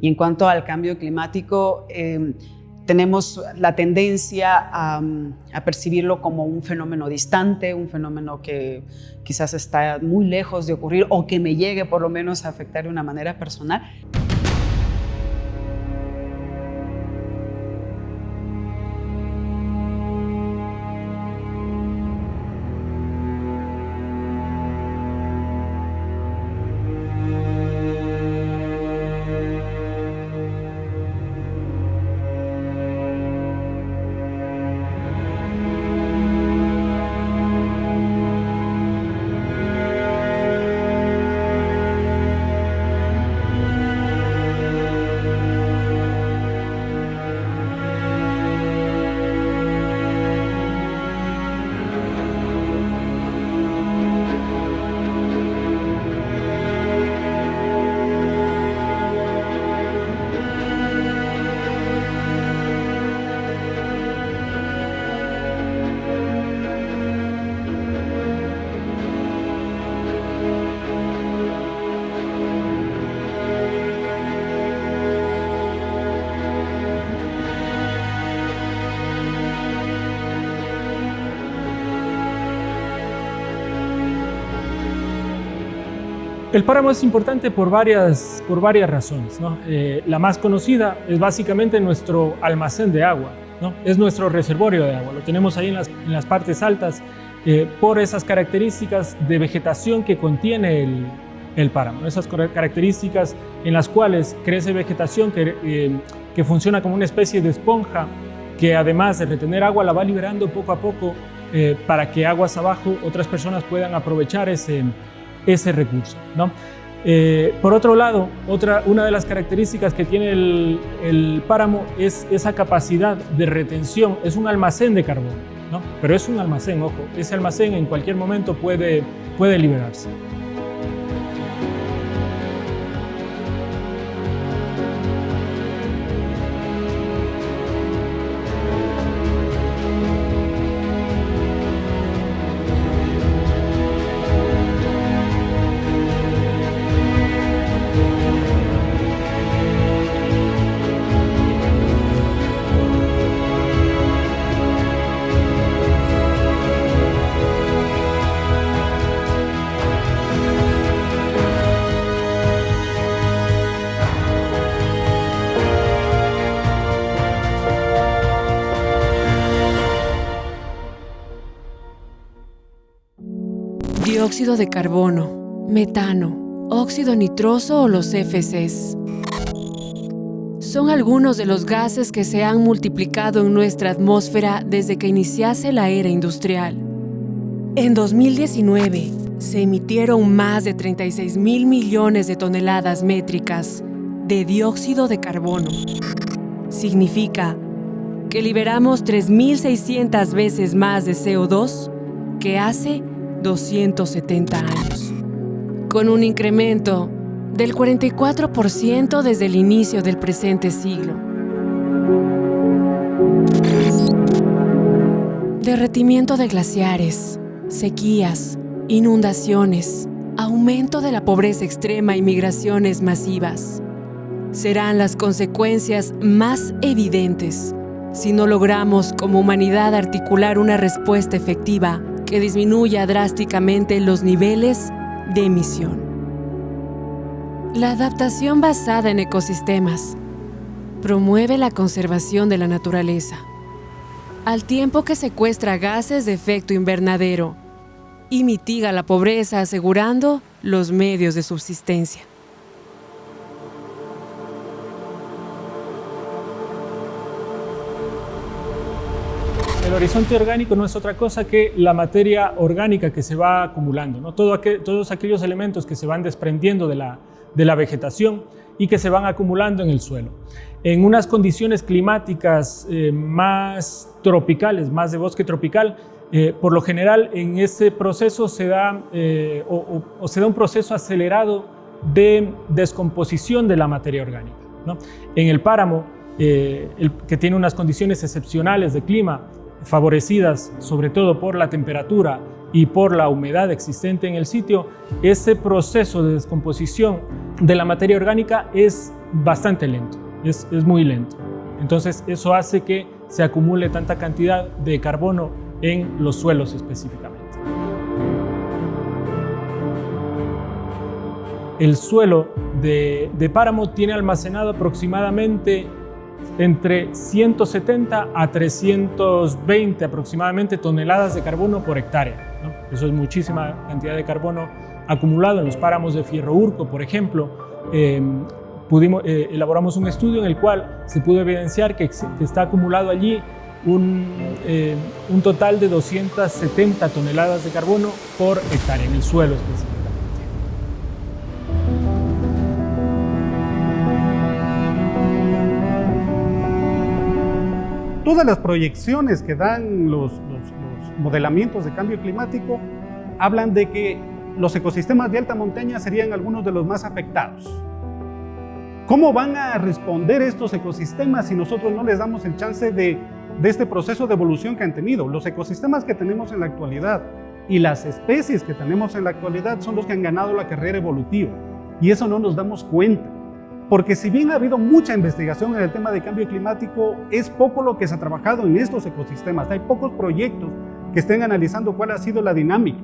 Y en cuanto al cambio climático, eh, tenemos la tendencia a, percibirlo como un fenómeno distante, un fenómeno que quizás está muy lejos de ocurrir o que me llegue por lo menos a afectar de una manera personal. El páramo es importante por varias, por varias razones. ¿no? Eh, la más conocida es básicamente nuestro almacén de agua, ¿no? es nuestro reservorio de agua, lo tenemos ahí en las, en las partes altas eh, por esas características de vegetación que contiene el, el, páramo, esas características en las cuales crece vegetación que, eh, que funciona como una especie de esponja que además de retener agua la va liberando poco a poco para que aguas abajo otras personas puedan aprovechar ese, ese recurso. ¿no? Eh, por otro lado, otra, una de las características que tiene el, páramo es esa capacidad de retención, es un almacén de carbono, ¿no? pero es un almacén, ojo, ese almacén en cualquier momento puede, puede liberarse. De carbono, metano, óxido nitroso o los FCs. Son algunos de los gases que se han multiplicado en nuestra atmósfera desde que iniciase la era industrial. En 2019, se emitieron más de 36 mil millones de toneladas métricas de dióxido de carbono. Significa que liberamos 3.600 veces más de CO2 que hace 270 años, con un incremento del 44% desde el inicio del presente siglo. Derretimiento de glaciares, sequías, inundaciones, aumento de la pobreza extrema y migraciones masivas serán las consecuencias más evidentes si no logramos como humanidad articular una respuesta efectiva que disminuya drásticamente los niveles de emisión. La adaptación basada en ecosistemas promueve la conservación de la naturaleza, al tiempo que secuestra gases de efecto invernadero y mitiga la pobreza asegurando los medios de subsistencia. Horizonte orgánico no es otra cosa que la materia orgánica que se va acumulando, ¿no? Todos aquellos elementos que se van desprendiendo de la, vegetación y que se van acumulando en el suelo. En unas condiciones climáticas eh, más tropicales, más de bosque tropical, eh, por lo general en ese proceso se da, eh, o, se da un proceso acelerado de descomposición de la materia orgánica. En el páramo, que tiene unas condiciones excepcionales de clima, favorecidas sobre todo por la temperatura y por la humedad existente en el sitio, ese proceso de descomposición de la materia orgánica es bastante lento, es, es muy lento. Entonces eso hace que se acumule tanta cantidad de carbono en los suelos específicamente. El suelo de, de páramo tiene almacenado aproximadamente entre 170 a 320 aproximadamente toneladas de carbono por hectárea. Eso es muchísima cantidad de carbono acumulado en los páramos de Fierro Urco, por ejemplo. Em, pudimos, eh, elaboramos un estudio en el cual se pudo evidenciar que, está acumulado allí un, un, total de 270 toneladas de carbono por hectárea en el suelo específicamente. Todas las proyecciones que dan los, modelamientos de cambio climático hablan de que los ecosistemas de alta montaña serían algunos de los más afectados. ¿Cómo van a responder estos ecosistemas si nosotros no les damos el chance de, de este proceso de evolución que han tenido? Los ecosistemas que tenemos en la actualidad y las especies que tenemos en la actualidad son los que han ganado la carrera evolutiva. Y eso no nos damos cuenta. Porque si bien ha habido mucha investigación en el tema de cambio climático, es poco lo que se ha trabajado en estos ecosistemas. Hay pocos proyectos que estén analizando cuál ha sido la dinámica.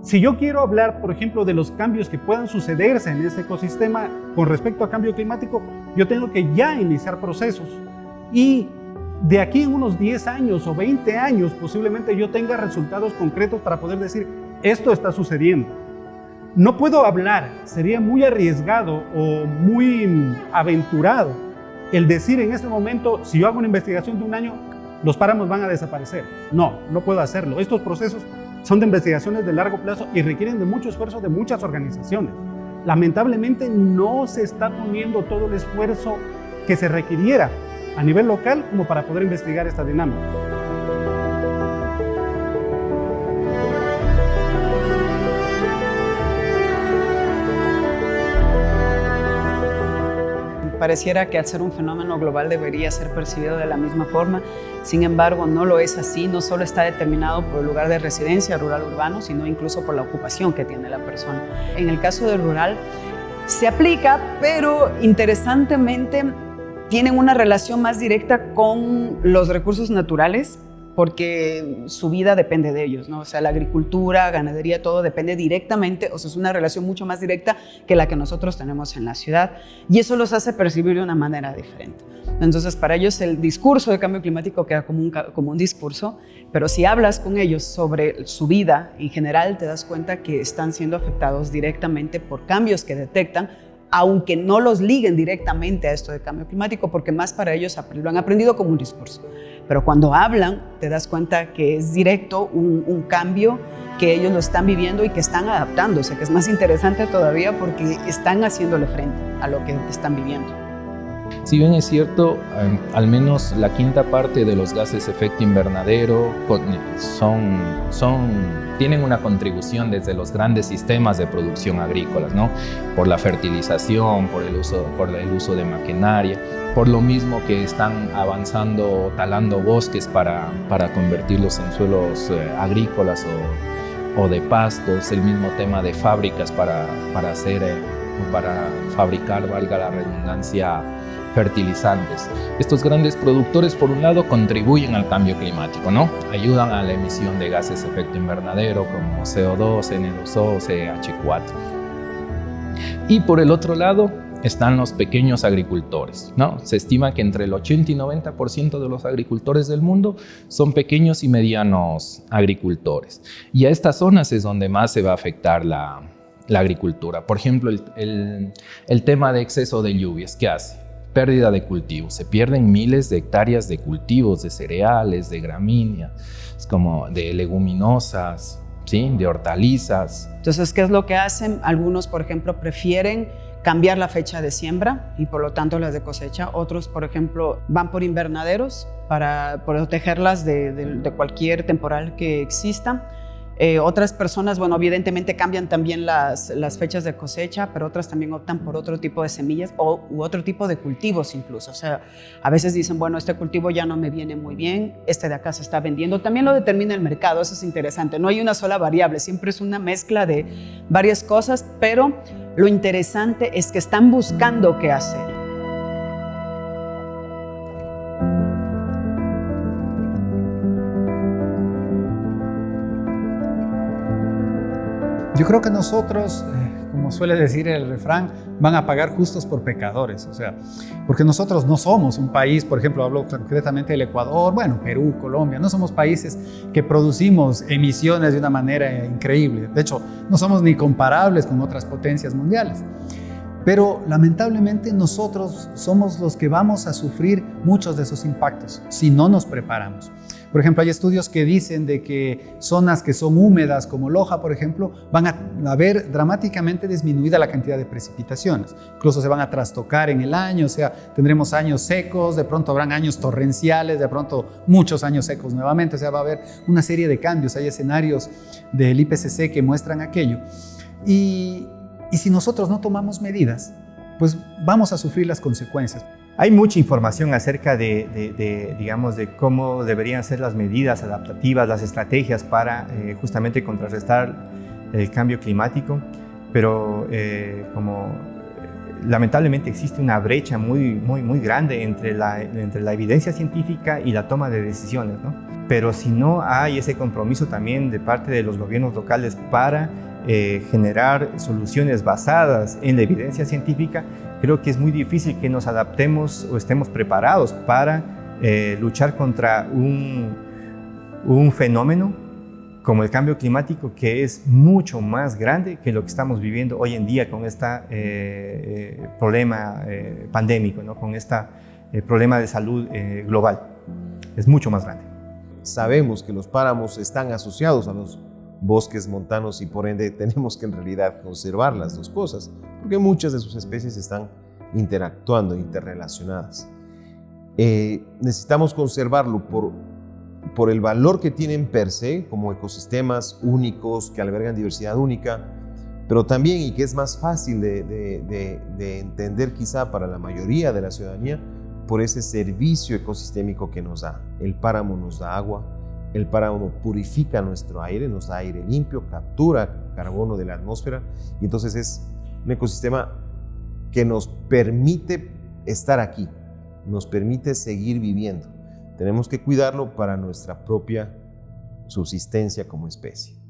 Si yo quiero hablar, por ejemplo, de los cambios que puedan sucederse en este ecosistema con respecto a cambio climático, yo tengo que ya iniciar procesos. Y de aquí en unos 10 años o 20 años, posiblemente yo tenga resultados concretos para poder decir, esto está sucediendo. No puedo hablar, sería muy arriesgado o muy aventurado el decir en este momento, si yo hago una investigación de un año, los páramos van a desaparecer. No, no puedo hacerlo. Estos procesos son de investigaciones de largo plazo y requieren de mucho esfuerzo de muchas organizaciones. Lamentablemente no se está poniendo todo el esfuerzo que se requiriera a nivel local como para poder investigar esta dinámica. Pareciera que al ser un fenómeno global debería ser percibido de la misma forma, sin embargo no lo es así, no solo está determinado por el lugar de residencia rural-urbano, sino incluso por la ocupación que tiene la persona. En el caso del rural se aplica, pero interesantemente tienen una relación más directa con los recursos naturales porque su vida depende de ellos, ¿no? O sea, la agricultura, ganadería, todo depende directamente, o sea, es una relación mucho más directa que la que nosotros tenemos en la ciudad y eso los hace percibir de una manera diferente. Entonces, para ellos el discurso de cambio climático queda como un, como un discurso, pero si hablas con ellos sobre su vida en general, te das cuenta que están siendo afectados directamente por cambios que detectan, aunque no los liguen directamente a esto de cambio climático, porque más para ellos lo han aprendido como un discurso. Pero cuando hablan, te das cuenta que es directo un, cambio que ellos lo están viviendo y que están adaptándose, que es más interesante todavía porque están haciéndole frente a lo que están viviendo. Si bien es cierto, em, al menos la quinta parte de los gases efecto invernadero son, son, tienen una contribución desde los grandes sistemas de producción agrícolas, ¿no? por la fertilización, por el uso, por el uso de maquinaria, por lo mismo que están avanzando, talando bosques para, para convertirlos en suelos eh, agrícolas o, o, de pastos, el mismo tema de fábricas para, para, hacer, eh, para fabricar, valga la redundancia, fertilizantes. Estos grandes productores, por un lado, contribuyen al cambio climático, ¿no? Ayudan a la emisión de gases de efecto invernadero como CO2, N2O, CH4. Y por el otro lado, están los pequeños agricultores. ¿no? Se estima que entre el 80 y 90% de los agricultores del mundo son pequeños y medianos agricultores. Y a estas zonas es donde más se va a afectar la, agricultura. Por ejemplo, el, tema de exceso de lluvias, ¿qué hace? Pérdida de cultivos. Se pierden miles de hectáreas de cultivos, de cereales, de gramíneas, como de leguminosas, ¿sí? de hortalizas. Entonces, ¿qué es lo que hacen? Algunos, por ejemplo, prefieren cambiar la fecha de siembra y por lo tanto las de cosecha. Otros, por ejemplo, van por invernaderos para protegerlas de, cualquier temporal que exista. Eh, otras personas, bueno, evidentemente cambian también las, fechas de cosecha, pero otras también optan por otro tipo de semillas o, u otro tipo de cultivos incluso. O sea, a veces dicen, bueno, este cultivo ya no me viene muy bien, este de acá se está vendiendo. También lo determina el mercado, eso es interesante. No hay una sola variable, siempre es una mezcla de varias cosas, pero lo interesante es que están buscando qué hacer. Yo creo que nosotros, eh, como suele decir el refrán, van a pagar justos por pecadores, o sea, porque nosotros no somos un país, por ejemplo, hablo concretamente del Ecuador, bueno, Perú, Colombia, no somos países que producimos emisiones de una manera increíble, de hecho, no somos ni comparables con otras potencias mundiales. Pero lamentablemente nosotros somos los que vamos a sufrir muchos de esos impactos si no nos preparamos. Por ejemplo, hay estudios que dicen de que zonas que son húmedas, como Loja, por ejemplo, van a ver dramáticamente disminuida la cantidad de precipitaciones. Incluso se van a trastocar en el año, o sea, tendremos años secos, de pronto habrán años torrenciales, de pronto muchos años secos nuevamente, o sea, va a haber una serie de cambios. Hay escenarios del IPCC que muestran aquello. Y, y si nosotros no tomamos medidas, pues vamos a sufrir las consecuencias. Hay mucha información acerca de, digamos, de cómo deberían ser las medidas adaptativas, las estrategias para eh, justamente contrarrestar el cambio climático, pero eh, como eh, lamentablemente existe una brecha muy, muy, muy grande entre la, entre la evidencia científica y la toma de decisiones. ¿no? Pero si no hay ese compromiso también de parte de los gobiernos locales para generar soluciones basadas en la evidencia científica, creo que es muy difícil que nos adaptemos o estemos preparados para eh, luchar contra un, un fenómeno como el cambio climático que es mucho más grande que lo que estamos viviendo hoy en día con este problema pandémico, ¿no? con este problema de salud global. Es mucho más grande. Sabemos que los páramos están asociados a los bosques montanos y por ende tenemos que en realidad conservar las dos cosas, porque muchas de sus especies están interactuando, interrelacionadas. Eh, necesitamos conservarlo por, por el valor que tienen per se, como ecosistemas únicos que albergan diversidad única, pero también, y que es más fácil de, de entender quizá para la mayoría de la ciudadanía, por ese servicio ecosistémico que nos da. El páramo nos da agua, el páramo purifica nuestro aire, nos da aire limpio, captura carbono de la atmósfera y entonces es un ecosistema que nos permite estar aquí, nos permite seguir viviendo. Tenemos que cuidarlo para nuestra propia subsistencia como especie.